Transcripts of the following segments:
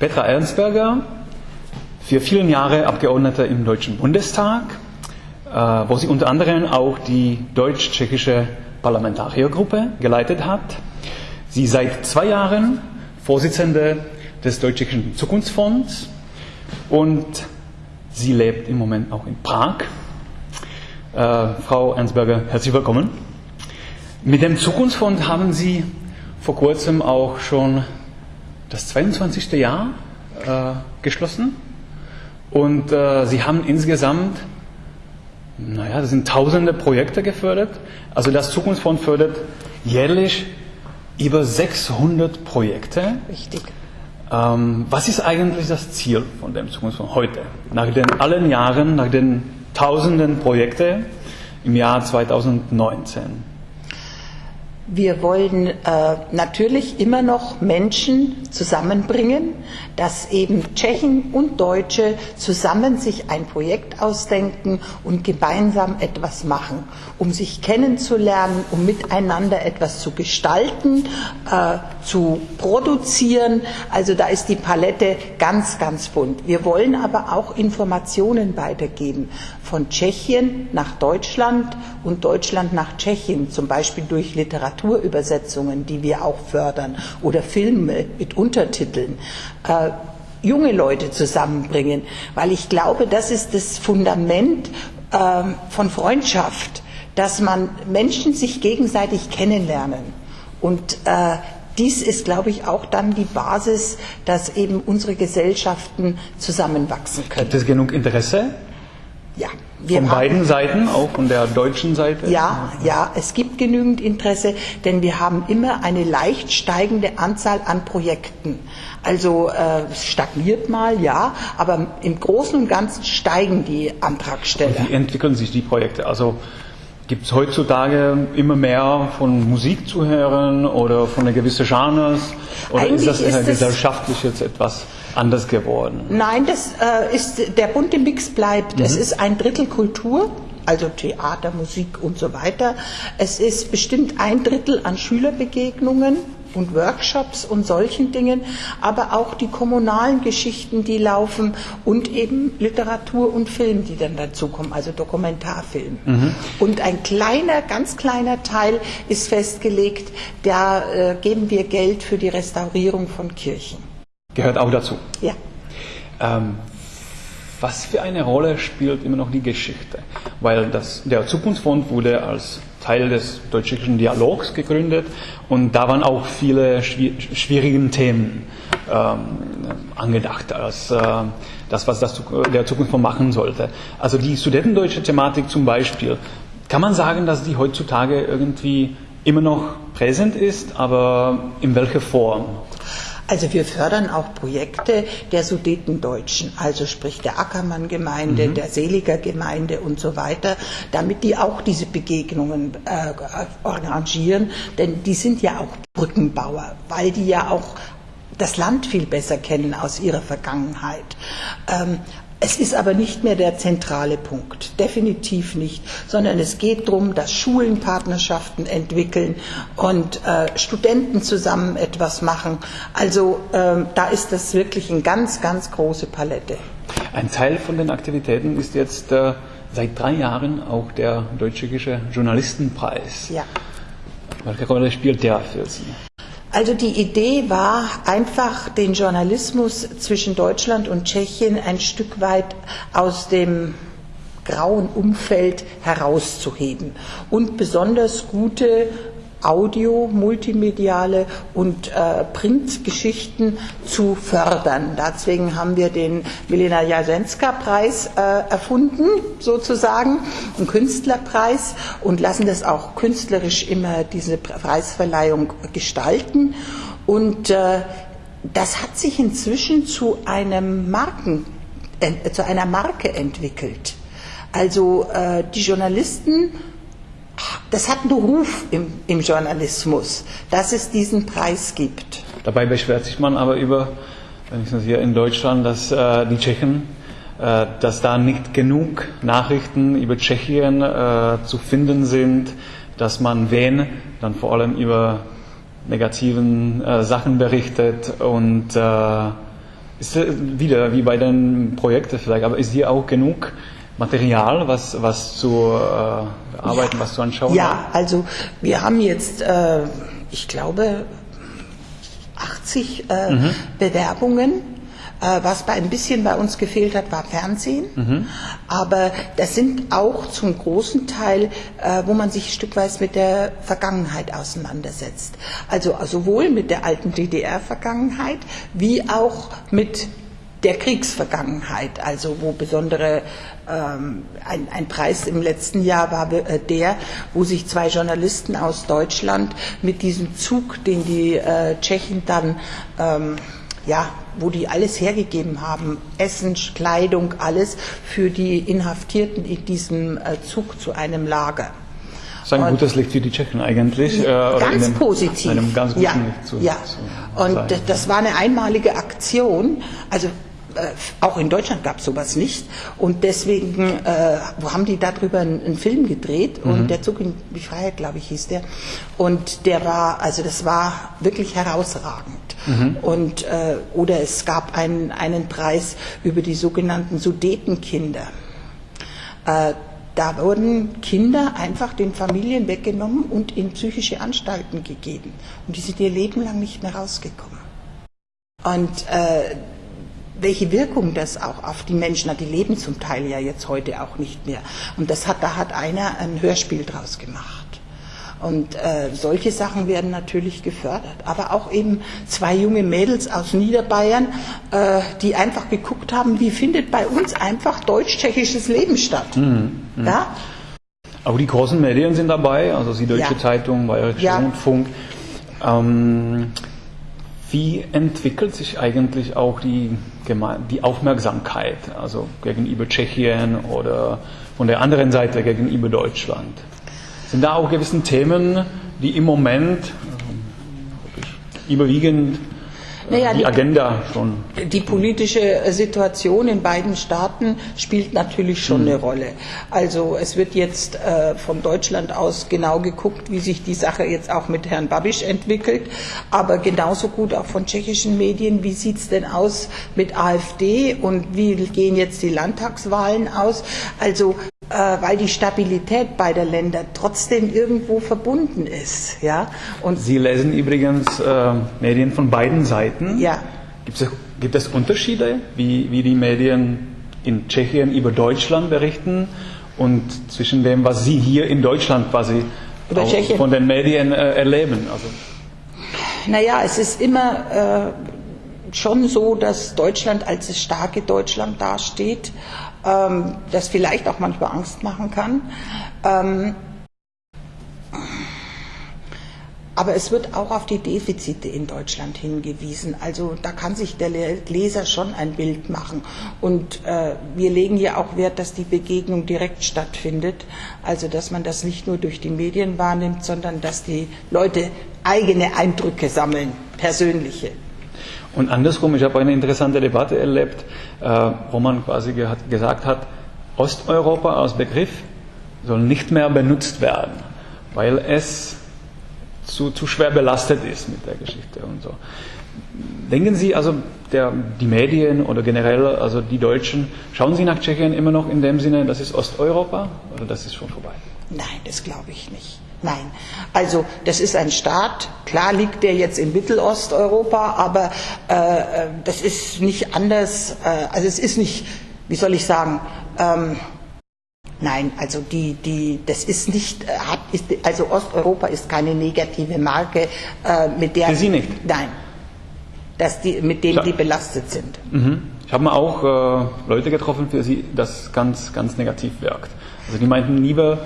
Petra Ernstberger, für viele Jahre Abgeordnete im Deutschen Bundestag, äh, wo sie unter anderem auch die deutsch-tschechische Parlamentariergruppe geleitet hat. Sie seit zwei Jahren Vorsitzende des Deutsch-Tschechischen Zukunftsfonds und sie lebt im Moment auch in Prag. Äh, Frau Ernstberger, herzlich willkommen. Mit dem Zukunftsfonds haben Sie vor kurzem auch schon das 22. Jahr äh, geschlossen. Und äh, sie haben insgesamt, naja, das sind tausende Projekte gefördert. Also das Zukunftsfonds fördert jährlich über 600 Projekte. Richtig. Ähm, was ist eigentlich das Ziel von dem Zukunftsfonds heute? Nach den allen Jahren, nach den tausenden Projekten im Jahr 2019. Wir wollen äh, natürlich immer noch Menschen zusammenbringen, dass eben Tschechen und Deutsche zusammen sich ein Projekt ausdenken und gemeinsam etwas machen, um sich kennenzulernen, um miteinander etwas zu gestalten, äh, zu produzieren. Also da ist die Palette ganz, ganz bunt. Wir wollen aber auch Informationen weitergeben von Tschechien nach Deutschland und Deutschland nach Tschechien, zum Beispiel durch Literaturübersetzungen, die wir auch fördern, oder Filme mit Untertiteln. Äh, junge Leute zusammenbringen, weil ich glaube, das ist das Fundament äh, von Freundschaft, dass man Menschen sich gegenseitig kennenlernen. Und äh, dies ist, glaube ich, auch dann die Basis, dass eben unsere Gesellschaften zusammenwachsen können. Gibt es genug Interesse? Ja. von beiden Seiten, auch von der deutschen Seite? Ja, ja, es gibt genügend Interesse, denn wir haben immer eine leicht steigende Anzahl an Projekten. Also äh, es stagniert mal, ja, aber im Großen und Ganzen steigen die Antragsteller. Und wie entwickeln sich die Projekte? Also Gibt es heutzutage immer mehr von Musik zu hören oder von einer gewissen Genres? Oder Eigentlich ist das ist es- gesellschaftlich jetzt etwas anders geworden? Nein, das äh, ist der bunte Mix bleibt. Es ist ein Drittel Kultur, also Theater, Musik und so weiter. Es ist bestimmt ein Drittel an Schülerbegegnungen und Workshops und solchen Dingen, aber auch die kommunalen Geschichten, die laufen und eben Literatur und Film, die dann dazukommen, also Dokumentarfilm. Und ein kleiner, ganz kleiner Teil ist festgelegt, da äh, geben wir Geld für die Restaurierung von Kirchen. Gehört auch dazu. Ja. Ähm, was für eine Rolle spielt immer noch die Geschichte? Weil das, der Zukunftsfonds wurde als Teil des deutsch-tschechischen Dialogs gegründet und da waren auch viele schwi- schwierige Themen ähm, angedacht als äh, das, was das, der Zukunftsfonds machen sollte. Also die studentendeutsche Thematik zum Beispiel, kann man sagen, dass die heutzutage irgendwie immer noch präsent ist, aber in welcher Form? Also wir fördern auch Projekte der Sudetendeutschen, also sprich der Ackermann-Gemeinde, der Seliger Gemeinde und so weiter, damit die auch diese Begegnungen äh, arrangieren, denn die sind ja auch Brückenbauer, weil die ja auch das Land viel besser kennen aus ihrer Vergangenheit. Ähm, es ist aber nicht mehr der zentrale Punkt, definitiv nicht, sondern es geht darum, dass Schulen Partnerschaften entwickeln und äh, Studenten zusammen etwas machen. Also ähm, da ist das wirklich eine ganz, ganz große Palette. Ein Teil von den Aktivitäten ist jetzt äh, seit drei Jahren auch der Deutsch-Tschechische Journalistenpreis. Ja. Welche Rolle spielt der für Sie? Also die Idee war einfach, den Journalismus zwischen Deutschland und Tschechien ein Stück weit aus dem grauen Umfeld herauszuheben. Und besonders gute Audio, multimediale und äh, Printgeschichten zu fördern. Deswegen haben wir den Milena Jasenska-Preis äh, erfunden, sozusagen, einen Künstlerpreis und lassen das auch künstlerisch immer diese Preisverleihung gestalten. Und äh, das hat sich inzwischen zu einem Marken, äh, zu einer Marke entwickelt. Also äh, die Journalisten das hat einen Ruf im, im Journalismus, dass es diesen Preis gibt. Dabei beschwert sich man aber über, wenigstens hier in Deutschland, dass äh, die Tschechen, äh, dass da nicht genug Nachrichten über Tschechien äh, zu finden sind, dass man wen dann vor allem über negativen äh, Sachen berichtet und äh, Ist äh, wieder wie bei den Projekten vielleicht, aber ist hier auch genug Material, was, was zu äh, bearbeiten, ja. was zu anschauen? Ja, also wir haben jetzt, äh, ich glaube, 80 äh, mhm. Bewerbungen äh, was bei ein bisschen bei uns gefehlt hat, war Fernsehen. Mhm. Aber das sind auch zum großen Teil, äh, wo man sich ein Stück weit mit der Vergangenheit auseinandersetzt. Also sowohl mit der alten DDR-Vergangenheit wie auch mit der Kriegsvergangenheit, also wo besondere ähm, ein, ein, Preis im letzten Jahr war äh, der, wo sich zwei Journalisten aus Deutschland mit diesem Zug, den die äh, Tschechen dann ähm, ja, wo die alles hergegeben haben, Essen, Kleidung, alles für die Inhaftierten in diesem äh, Zug zu einem Lager. Das ist ein gutes Licht für die Tschechen eigentlich. Äh, ganz einem, positiv. Einem ganz guten ja, ja. Und das war eine einmalige Aktion. Also auch in Deutschland gab es sowas nicht. Und deswegen äh, haben die darüber einen, einen Film gedreht. Mhm. Und der Zug in die Freiheit, glaube ich, hieß der. Und der war, also das war wirklich herausragend. Mhm. Und, äh, oder es gab einen, einen Preis über die sogenannten Sudetenkinder. Äh, da wurden Kinder einfach den Familien weggenommen und in psychische Anstalten gegeben. Und die sind ihr Leben lang nicht mehr rausgekommen. Und äh, welche Wirkung das auch auf die Menschen hat, die leben zum Teil ja jetzt heute auch nicht mehr. Und das hat, da hat einer ein Hörspiel draus gemacht. Und äh, solche Sachen werden natürlich gefördert. Aber auch eben zwei junge Mädels aus Niederbayern, äh, die einfach geguckt haben, wie findet bei uns einfach deutsch-tschechisches Leben statt. Mhm. Mhm. Ja? Auch die großen Medien sind dabei, also die Deutsche ja. Zeitung, Bayerischer ja. Rundfunk. Ähm, wie entwickelt sich eigentlich auch die, die Aufmerksamkeit, also gegenüber Tschechien oder von der anderen Seite gegenüber Deutschland? Sind da auch gewisse Themen, die im Moment äh, überwiegend naja, die Agenda schon. Die politische Situation in beiden Staaten spielt natürlich schon mhm. eine Rolle. Also es wird jetzt äh, von Deutschland aus genau geguckt, wie sich die Sache jetzt auch mit Herrn Babiš entwickelt, aber genauso gut auch von tschechischen Medien, wie sieht es denn aus mit AfD und wie gehen jetzt die Landtagswahlen aus. Also äh, weil die Stabilität beider Länder trotzdem irgendwo verbunden ist. Ja? Und Sie lesen übrigens äh, Medien von beiden Seiten. Ja. Gibt es, gibt es Unterschiede, wie, wie die Medien in Tschechien über Deutschland berichten und zwischen dem, was Sie hier in Deutschland quasi von den Medien äh, erleben? Also. Naja, es ist immer äh, schon so, dass Deutschland als das starke Deutschland dasteht ähm, das vielleicht auch manchmal Angst machen kann. Ähm, aber es wird auch auf die Defizite in Deutschland hingewiesen. Also da kann sich der Leser schon ein Bild machen. Und äh, wir legen ja auch Wert, dass die Begegnung direkt stattfindet. Also dass man das nicht nur durch die Medien wahrnimmt, sondern dass die Leute eigene Eindrücke sammeln, persönliche. Und andersrum, ich habe eine interessante Debatte erlebt, äh, wo man quasi ge gesagt hat, Osteuropa als Begriff soll nicht mehr benutzt werden, weil es zu, zu schwer belastet ist mit der Geschichte und so. Denken Sie also, der, die Medien oder generell, also die Deutschen, schauen Sie nach Tschechien immer noch in dem Sinne, das ist Osteuropa oder das ist schon vorbei? Nein, das glaube ich nicht. Nein, also das ist ein Staat, klar liegt der jetzt in Mittelosteuropa, aber äh, das ist nicht anders, äh, also es ist nicht, wie soll ich sagen, ähm, nein, also die, die, das ist nicht, äh, hat, ist, also Osteuropa ist keine negative Marke, äh, mit der... Für Sie nicht? Nein, dass die, mit denen die belastet sind. Mhm. Ich habe mal auch äh, Leute getroffen, für sie das ganz, ganz negativ wirkt. Also die meinten lieber,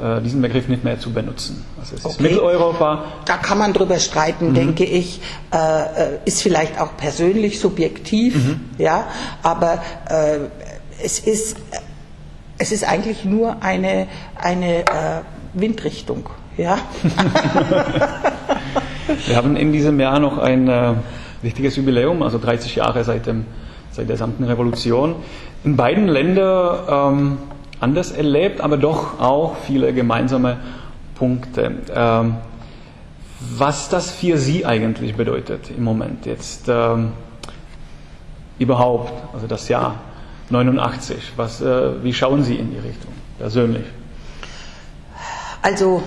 äh, diesen Begriff nicht mehr zu benutzen. Also es okay. ist Mitteleuropa. Da kann man drüber streiten, mhm. denke ich. Äh, äh, ist vielleicht auch persönlich subjektiv, mhm. ja, aber äh, es ist es ist eigentlich nur eine eine äh, Windrichtung, ja. Wir haben in diesem Jahr noch ein äh, wichtiges Jubiläum, also 30 Jahre seit dem seit der gesamten Revolution. In beiden Ländern ähm, anders erlebt, aber doch auch viele gemeinsame Punkte. Ähm, was das für Sie eigentlich bedeutet im Moment jetzt. Ähm, überhaupt, also das Jahr 89? Was, äh, wie schauen Sie in die Richtung persönlich? Also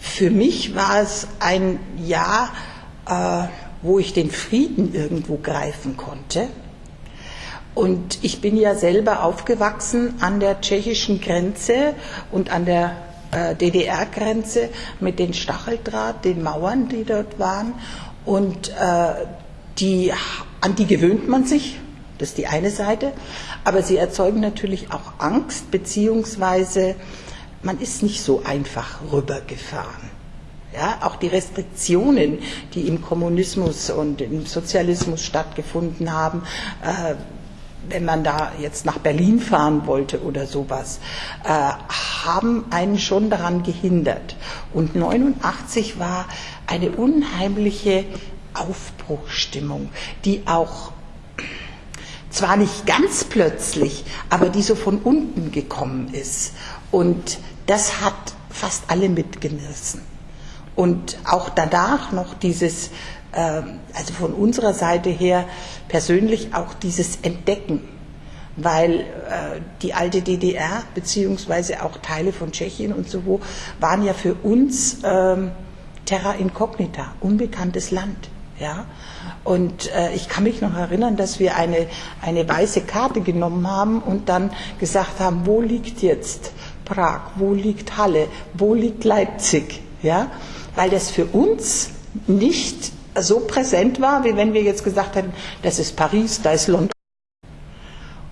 für mich war es ein Jahr, äh, wo ich den Frieden irgendwo greifen konnte. Und ich bin ja selber aufgewachsen an der tschechischen Grenze und an der äh, DDR-Grenze mit den Stacheldraht, den Mauern, die dort waren. Und äh, die, an die gewöhnt man sich, das ist die eine Seite, aber sie erzeugen natürlich auch Angst, beziehungsweise man ist nicht so einfach rübergefahren. Ja, auch die Restriktionen, die im Kommunismus und im Sozialismus stattgefunden haben, äh, wenn man da jetzt nach Berlin fahren wollte oder sowas, äh, haben einen schon daran gehindert. Und 89 war eine unheimliche Aufbruchstimmung, die auch zwar nicht ganz plötzlich, aber die so von unten gekommen ist. Und das hat fast alle mitgerissen. Und auch danach noch dieses, äh, also von unserer Seite her persönlich auch dieses Entdecken, weil äh, die alte DDR beziehungsweise auch Teile von Tschechien und so waren ja für uns äh, terra incognita, unbekanntes Land. Ja? Und äh, ich kann mich noch erinnern, dass wir eine, eine weiße Karte genommen haben und dann gesagt haben, wo liegt jetzt Prag, wo liegt Halle, wo liegt Leipzig? Ja? Weil das für uns nicht so präsent war, wie wenn wir jetzt gesagt hätten, das ist Paris, da ist London.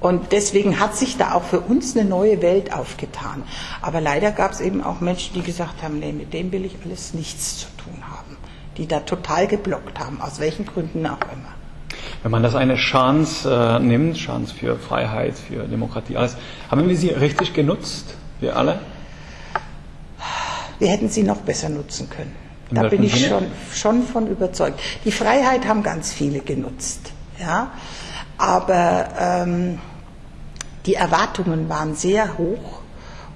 Und deswegen hat sich da auch für uns eine neue Welt aufgetan. Aber leider gab es eben auch Menschen, die gesagt haben, nee, mit dem will ich alles nichts zu tun. Die da total geblockt haben, aus welchen Gründen auch immer. Wenn man das eine Chance äh, nimmt, Chance für Freiheit, für Demokratie, alles, haben wir sie richtig genutzt, wir alle? Wir hätten sie noch besser nutzen können. Da bin ich schon, schon von überzeugt. Die Freiheit haben ganz viele genutzt. Ja? Aber ähm, die Erwartungen waren sehr hoch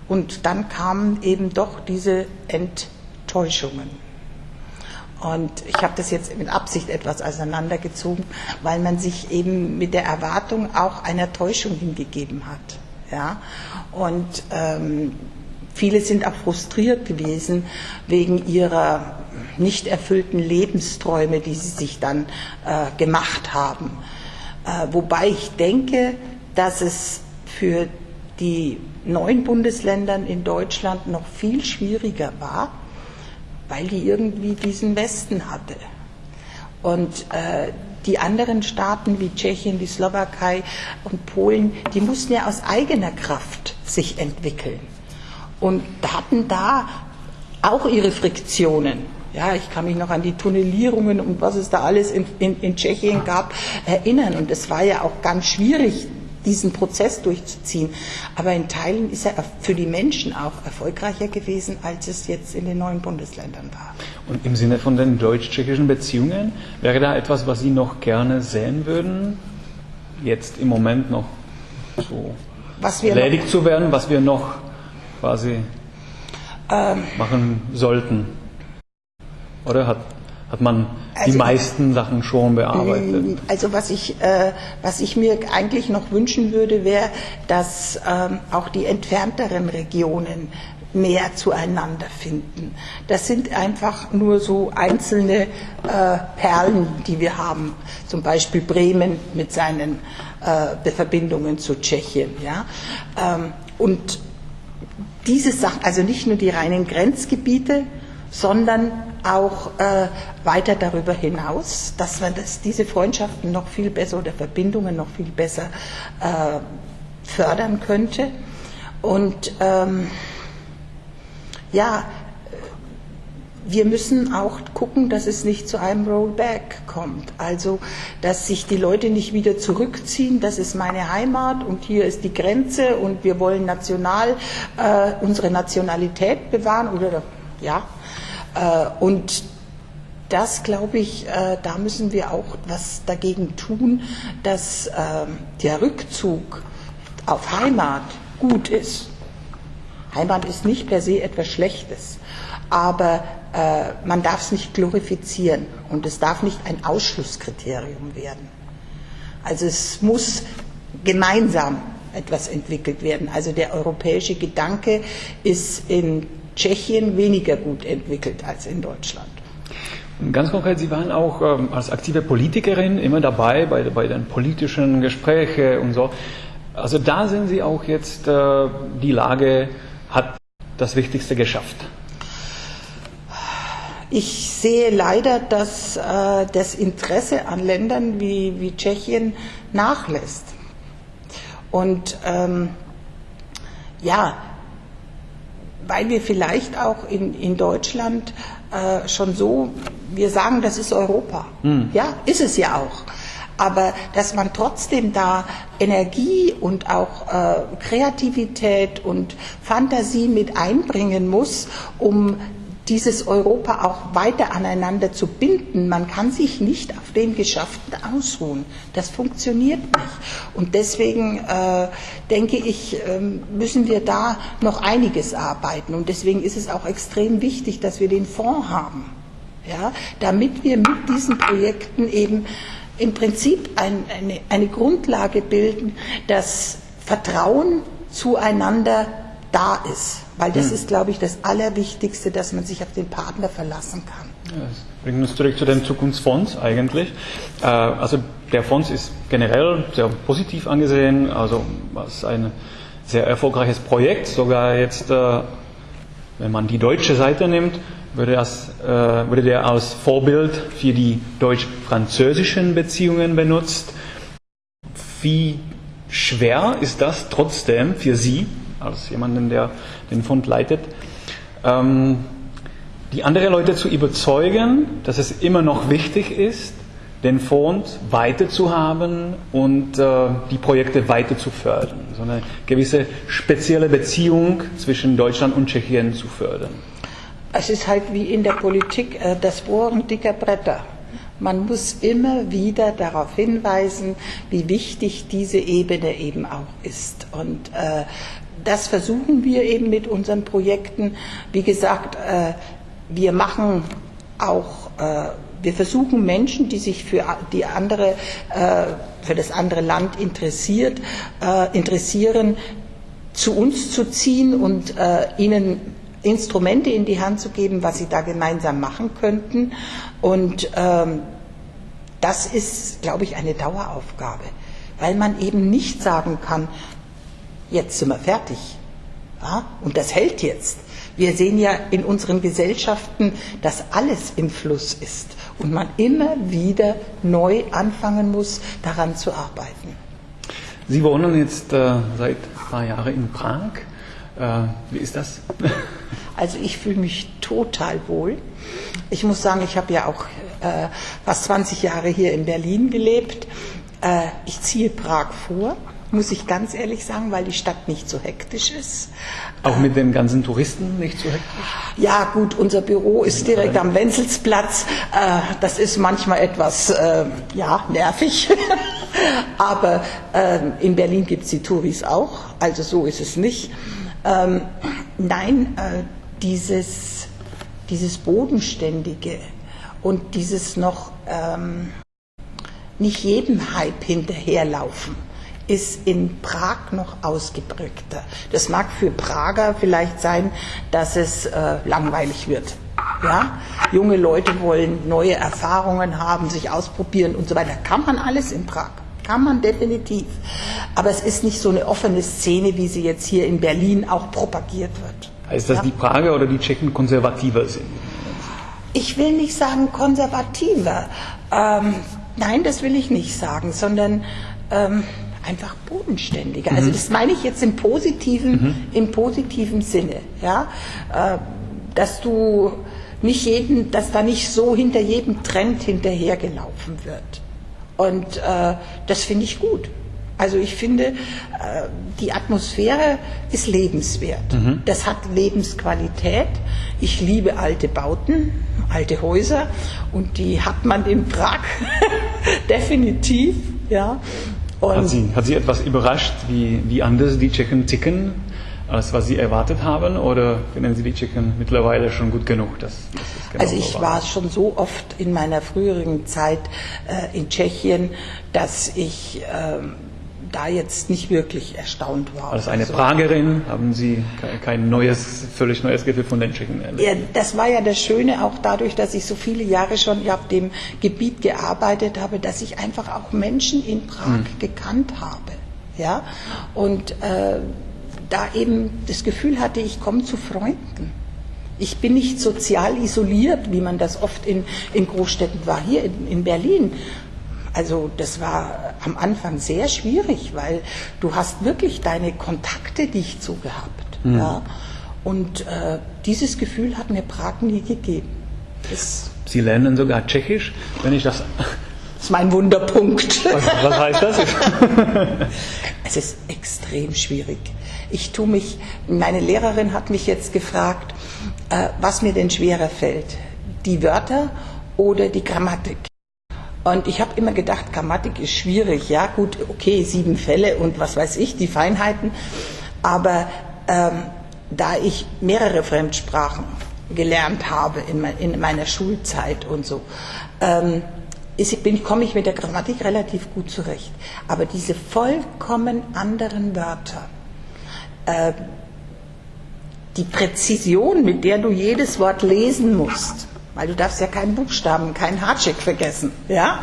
und dann kamen eben doch diese Enttäuschungen. Und ich habe das jetzt mit Absicht etwas auseinandergezogen, weil man sich eben mit der Erwartung auch einer Täuschung hingegeben hat. Ja? Und ähm, viele sind auch frustriert gewesen wegen ihrer nicht erfüllten Lebensträume, die sie sich dann äh, gemacht haben. Äh, wobei ich denke, dass es für die neuen Bundesländern in Deutschland noch viel schwieriger war, weil die irgendwie diesen Westen hatte. Und äh, die anderen Staaten wie Tschechien, die Slowakei und Polen, die mussten ja aus eigener Kraft sich entwickeln und hatten da auch ihre Friktionen. Ja, ich kann mich noch an die Tunnelierungen und was es da alles in, in, in Tschechien gab erinnern. Und es war ja auch ganz schwierig, diesen Prozess durchzuziehen. Aber in Teilen ist er für die Menschen auch erfolgreicher gewesen, als es jetzt in den neuen Bundesländern war. Und im Sinne von den deutsch-tschechischen Beziehungen, wäre da etwas, was Sie noch gerne sehen würden, jetzt im Moment noch so erledigt zu werden, was wir noch quasi ähm, machen sollten? Oder hat, hat man also, die meisten Sachen schon bearbeitet? Mm, also was ich, äh, was ich mir eigentlich noch wünschen würde, wäre, dass ähm, auch die entfernteren Regionen mehr zueinander finden. Das sind einfach nur so einzelne äh, Perlen, die wir haben. Zum Beispiel Bremen mit seinen äh, Verbindungen zu Tschechien. Ja? Ähm, und diese Sachen, also nicht nur die reinen Grenzgebiete, sondern auch äh, weiter darüber hinaus, dass man das, diese Freundschaften noch viel besser oder Verbindungen noch viel besser äh, fördern könnte. Und ähm, ja, wir müssen auch gucken, dass es nicht zu einem Rollback kommt. Also, dass sich die Leute nicht wieder zurückziehen, das ist meine Heimat und hier ist die Grenze und wir wollen national äh, unsere Nationalität bewahren oder ja, und das, glaube ich, äh, da müssen wir auch was dagegen tun, dass ähm, der Rückzug auf Heimat gut ist. Heimat ist nicht per se etwas Schlechtes, aber äh, man darf es nicht glorifizieren und es darf nicht ein Ausschlusskriterium werden. Also es muss gemeinsam etwas entwickelt werden. Also der europäische Gedanke ist in Tschechien weniger gut entwickelt als in Deutschland. Ganz konkret, Sie waren auch ähm, als aktive Politikerin immer dabei bei, bei den politischen Gesprächen und so. Also da sind Sie auch jetzt, äh, die Lage hat das Wichtigste geschafft. Ich sehe leider, dass äh, das Interesse an Ländern wie, wie Tschechien nachlässt. Und ähm, ja, weil wir vielleicht auch in, in Deutschland äh, schon so, wir sagen, das ist Europa. Mhm. Ja, ist es ja auch. Aber dass man trotzdem da Energie und auch äh, Kreativität und Fantasie mit einbringen muss, um dieses Europa auch weiter aneinander zu binden. Man kann sich nicht auf dem Geschafften ausruhen. Das funktioniert nicht. Und deswegen äh, denke ich, äh, müssen wir da noch einiges arbeiten. Und deswegen ist es auch extrem wichtig, dass wir den Fonds haben. Ja, damit wir mit diesen Projekten eben im Prinzip ein, eine, eine Grundlage bilden, dass Vertrauen zueinander da ist. Weil das hm. ist, glaube ich, das Allerwichtigste, dass man sich auf den Partner verlassen kann. Das bringt uns zurück zu dem Zukunftsfonds eigentlich. Äh, also der Fonds ist generell sehr positiv angesehen, also als ein sehr erfolgreiches Projekt. Sogar jetzt, äh, wenn man die deutsche Seite nimmt, würde, das, äh, würde der als Vorbild für die deutsch-französischen Beziehungen benutzt. Wie schwer ist das trotzdem für Sie, als jemanden, der den Fund leitet, ähm, die anderen Leute zu überzeugen, dass es immer noch wichtig ist, den Fonds weiter zu haben und äh, die Projekte weiter zu fördern, so eine gewisse spezielle Beziehung zwischen Deutschland und Tschechien zu fördern. Es ist halt wie in der Politik äh, das Bohren dicker Bretter. Man muss immer wieder darauf hinweisen, wie wichtig diese Ebene eben auch ist. Und äh, das versuchen wir eben mit unseren Projekten. Wie gesagt, äh, wir machen auch, äh, wir versuchen Menschen, die sich für die andere, äh, für das andere Land interessiert, interessieren, zu uns zu ziehen und ihnen Instrumente in die Hand zu geben, was sie da gemeinsam machen könnten. Und ähm, das ist, glaube ich, eine Daueraufgabe, weil man eben nicht sagen kann, jetzt sind wir fertig. Ja? Und das hält jetzt. Wir sehen ja in unseren Gesellschaften, dass alles im Fluss ist und man immer wieder neu anfangen muss, daran zu arbeiten. Sie wohnen jetzt äh, seit ein paar Jahren in Prag. Äh, wie ist das? Also ich fühle mich total wohl. Ich muss sagen, ich habe ja auch äh, fast 20 Jahre hier in Berlin gelebt. Äh, ich ziehe Prag vor muss ich ganz ehrlich sagen, weil die Stadt nicht so hektisch ist. Auch mit den ganzen Touristen nicht so hektisch? Ja, gut, unser Büro ist direkt am Wenzelsplatz. Äh, das ist manchmal etwas äh, ja, nervig. Aber äh, in Berlin gibt es die Touris auch, also so ist es nicht. Ähm, nein, dieses, dieses Bodenständige und dieses noch ähm, nicht jedem Hype hinterherlaufen ist in Prag noch ausgeprägter. Das mag für Prager vielleicht sein, dass es äh, langweilig wird. Ja? Junge Leute wollen neue Erfahrungen haben, sich ausprobieren und so weiter. Kann man alles in Prag. Kann man definitiv. Aber es ist nicht so eine offene Szene, wie sie jetzt hier in Berlin auch propagiert wird. Heißt das, ja? die Prager oder die Tschechen konservativer sind? Ich will nicht sagen konservativer. Ähm, nein, das will ich nicht sagen, sondern ähm, einfach bodenständiger. Also mhm. Also das meine ich jetzt im positiven, mhm. im positiven Sinne, ja, äh, dass du nicht jeden, dass da nicht so hinter jedem Trend hinterhergelaufen wird. Und äh, das finde ich gut. Also ich finde, äh, die Atmosphäre ist lebenswert. Mhm. Das hat Lebensqualität. Ich liebe alte Bauten, alte Häuser und die hat man in Prag definitiv. Ja. Hat sie, hat sie etwas überrascht, wie, wie anders die Tschechen ticken als was Sie erwartet haben? Oder finden Sie die Tschechen mittlerweile schon gut genug? Dass, dass es genau Also ich so war schon so oft in meiner früheren Zeit äh, in Tschechien, dass ich ähm, da jetzt nicht wirklich erstaunt war. Als eine Also- Pragerin haben Sie ke- kein neues, völlig neues Gefühl von den Tschechen erlebt? Ja, das war ja das Schöne auch dadurch, dass ich so viele Jahre schon auf dem Gebiet gearbeitet habe, dass ich einfach auch Menschen in Prag gekannt habe. Ja? Und äh, da eben das Gefühl hatte, ich komme zu Freunden. Ich bin nicht sozial isoliert, wie man das oft in, in Großstädten war. Hier in, in Berlin also das war am Anfang sehr schwierig, weil du hast wirklich deine Kontakte dicht so gehabt. Ja? Und äh, dieses Gefühl hat mir Prag nie gegeben. Das Sie lernen sogar Tschechisch, wenn ich das. ist mein Wunderpunkt. Was, was heißt das? Es ist extrem schwierig. Ich tue mich, meine Lehrerin hat mich jetzt gefragt, äh, was mir denn schwerer fällt, die Wörter oder die Grammatik. Und ich habe immer gedacht, Grammatik ist schwierig. Ja, gut, okay, sieben Fälle und was weiß ich, die Feinheiten. Aber ähm, da ich mehrere Fremdsprachen gelernt habe in, mein, in meiner Schulzeit und so, ähm, komme ich mit der Grammatik relativ gut zurecht. Aber diese vollkommen anderen Wörter, äh, die Präzision, mit der du jedes Wort lesen musst, weil du darfst ja keinen Buchstaben, keinen Hardcheck vergessen, ja?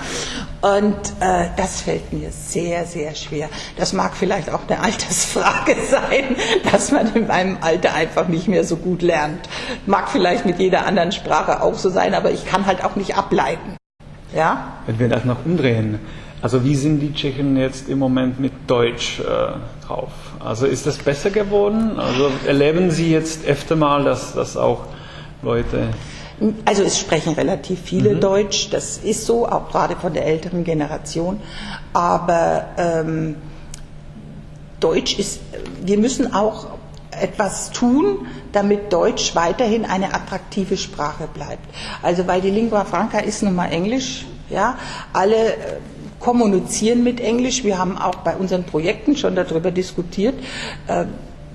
Und äh, das fällt mir sehr, sehr schwer. Das mag vielleicht auch eine Altersfrage sein, dass man in meinem Alter einfach nicht mehr so gut lernt. Mag vielleicht mit jeder anderen Sprache auch so sein, aber ich kann halt auch nicht ableiten, ja? Wenn wir das noch umdrehen, also wie sind die Tschechen jetzt im Moment mit Deutsch äh, drauf? Also ist das besser geworden? Also erleben Sie jetzt öfter mal, dass, dass auch Leute Also es sprechen relativ viele Deutsch, das ist so, auch gerade von der älteren Generation. Aber ähm, Deutsch ist, wir müssen auch etwas tun, damit Deutsch weiterhin eine attraktive Sprache bleibt. Also weil die Lingua Franca ist nun mal Englisch, ja, alle äh, kommunizieren mit Englisch. Wir haben auch bei unseren Projekten schon darüber diskutiert. Äh,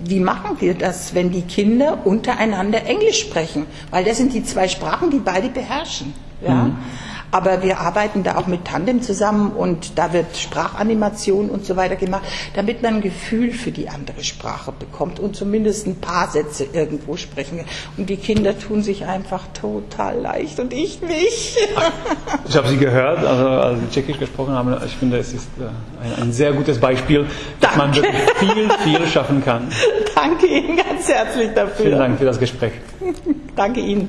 wie machen wir das, wenn die Kinder untereinander Englisch sprechen? Weil das sind die zwei Sprachen, die beide beherrschen. Ja? Aber wir arbeiten da auch mit Tandem zusammen und da wird Sprachanimation und so weiter gemacht, damit man ein Gefühl für die andere Sprache bekommt und zumindest ein paar Sätze irgendwo sprechen. Und die Kinder tun sich einfach total leicht und ich nicht. Ich habe Sie gehört, also als Sie Tschechisch gesprochen haben. Ich finde, es ist äh, ein, ein sehr gutes Beispiel, dass man Danke. wirklich viel, viel schaffen kann. Danke Ihnen ganz herzlich dafür. Vielen Dank für das Gespräch. Danke Ihnen.